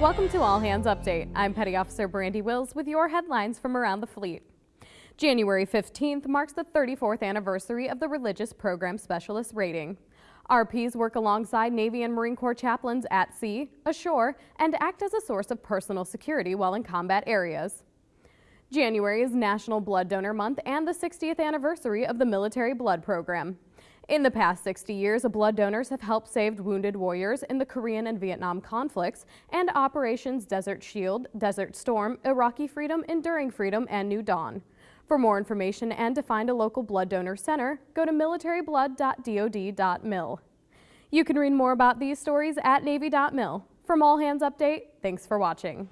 Welcome to All Hands Update. I'm Petty Officer Brandy Wills with your headlines from around the fleet. January 15th marks the 34th anniversary of the Religious Program Specialist rating. RPs work alongside Navy and Marine Corps chaplains at sea, ashore, and act as a source of personal security while in combat areas. January is National Blood Donor Month and the 60th anniversary of the Military Blood Program. In the past 60 years, blood donors have helped save wounded warriors in the Korean and Vietnam conflicts and Operations Desert Shield, Desert Storm, Iraqi Freedom, Enduring Freedom, and New Dawn. For more information and to find a local blood donor center, go to militaryblood.dod.mil. You can read more about these stories at Navy.mil. From All Hands Update, thanks for watching.